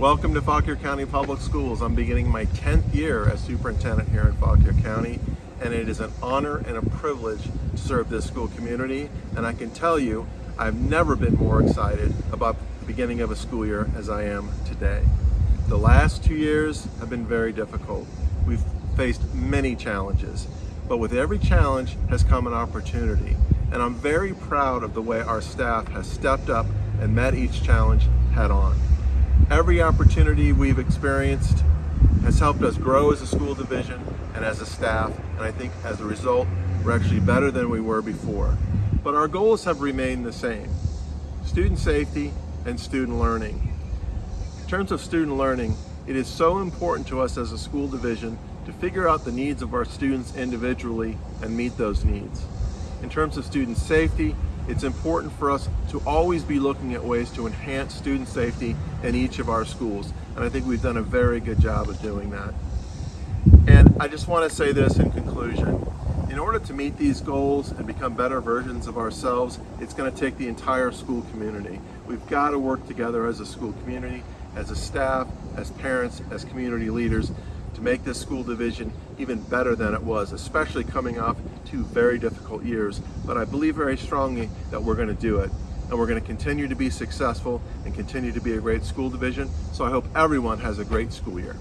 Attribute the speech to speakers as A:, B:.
A: Welcome to Fauquier County Public Schools. I'm beginning my 10th year as superintendent here in Fauquier County and it is an honor and a privilege to serve this school community and I can tell you I've never been more excited about the beginning of a school year as I am today. The last two years have been very difficult. We've faced many challenges, but with every challenge has come an opportunity and I'm very proud of the way our staff has stepped up and met each challenge head on. Every opportunity we've experienced has helped us grow as a school division and as a staff, and I think as a result, we're actually better than we were before. But our goals have remained the same, student safety and student learning. In terms of student learning, it is so important to us as a school division to figure out the needs of our students individually and meet those needs. In terms of student safety, it's important for us to always be looking at ways to enhance student safety in each of our schools. And I think we've done a very good job of doing that. And I just want to say this in conclusion. In order to meet these goals and become better versions of ourselves, it's going to take the entire school community. We've got to work together as a school community, as a staff, as parents, as community leaders to make this school division even better than it was, especially coming off two very difficult years. But I believe very strongly that we're going to do it. And we're going to continue to be successful and continue to be a great school division. So I hope everyone has a great school year.